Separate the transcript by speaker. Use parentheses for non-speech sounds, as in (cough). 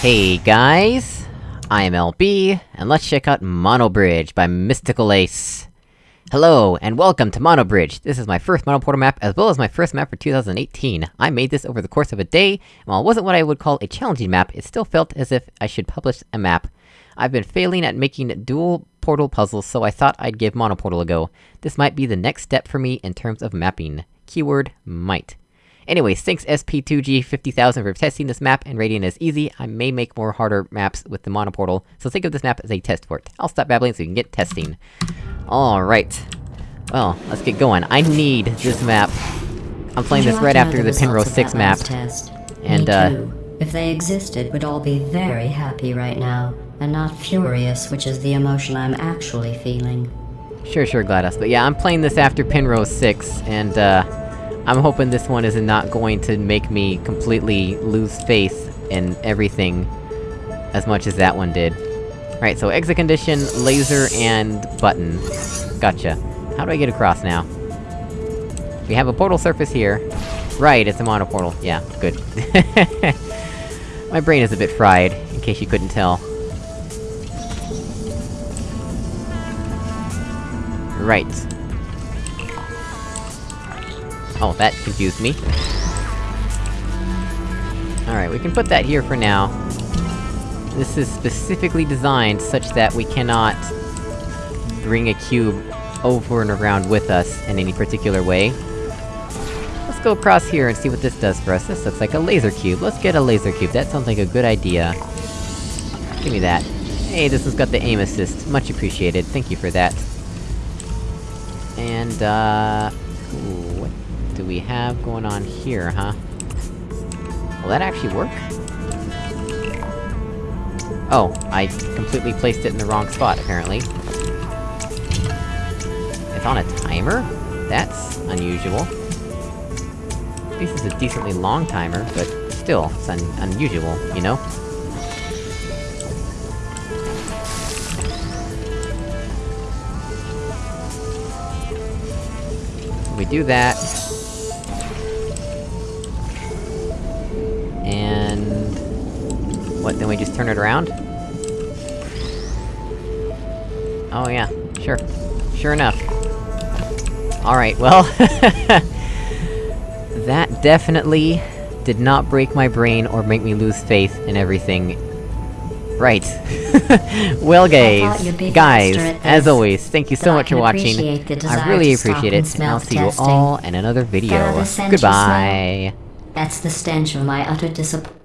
Speaker 1: Hey guys! I am LB, and let's check out Mono Bridge by Mystical Ace. Hello, and welcome to Mono Bridge! This is my first Mono Portal map, as well as my first map for 2018. I made this over the course of a day, and while it wasn't what I would call a challenging map, it still felt as if I should publish a map. I've been failing at making dual portal puzzles, so I thought I'd give Mono Portal a go. This might be the next step for me in terms of mapping. Keyword, might. Anyways, thanks SP2G50000 for testing this map and rating it as easy. I may make more harder maps with the Mono Portal, so think of this map as a test for it. I'll stop babbling so you can get testing. Alright. Well, let's get going. I need this map. I'm playing this right after the, the Penrose 6 map.
Speaker 2: Test?
Speaker 1: And, uh...
Speaker 2: If they existed, we'd all be very happy right now, and not furious, which is the emotion I'm actually feeling.
Speaker 1: Sure, sure, GLaDOS. But yeah, I'm playing this after Penrose 6, and, uh... I'm hoping this one is not going to make me completely lose faith in everything as much as that one did. Right, so exit condition, laser, and button. Gotcha. How do I get across now? We have a portal surface here. Right, it's a mono portal. Yeah, good. (laughs) My brain is a bit fried, in case you couldn't tell. Right. Oh, that confused me. Alright, we can put that here for now. This is specifically designed such that we cannot... bring a cube over and around with us in any particular way. Let's go across here and see what this does for us. This looks like a laser cube. Let's get a laser cube, that sounds like a good idea. Give me that. Hey, this has got the aim assist. Much appreciated, thank you for that. And, uh... Do we have going on here, huh? Will that actually work? Oh, I completely placed it in the wrong spot, apparently. It's on a timer? That's unusual. Least it's a decently long timer, but still, it's un unusual, you know? We do that, What, then we just turn it around? Oh yeah, sure. Sure enough. Alright, well... (laughs) that definitely did not break my brain or make me lose faith in everything. Right. (laughs) well guys, guys, as always, thank you so much for watching. I really appreciate it, and I'll see
Speaker 2: testing.
Speaker 1: you all in another video. Goodbye!
Speaker 2: That's the stench of my utter disappointment.